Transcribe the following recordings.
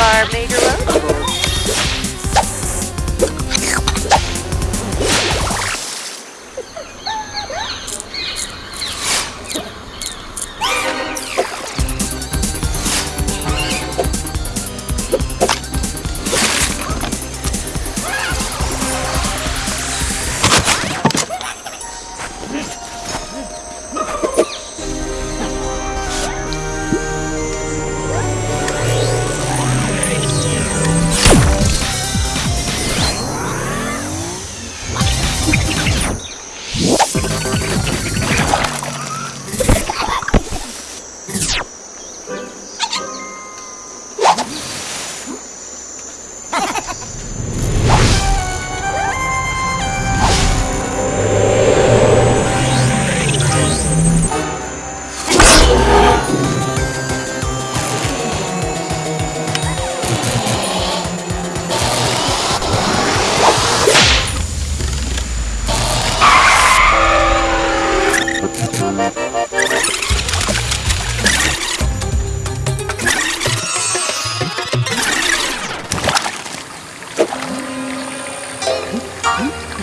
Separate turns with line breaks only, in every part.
Our major road.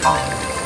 Thank.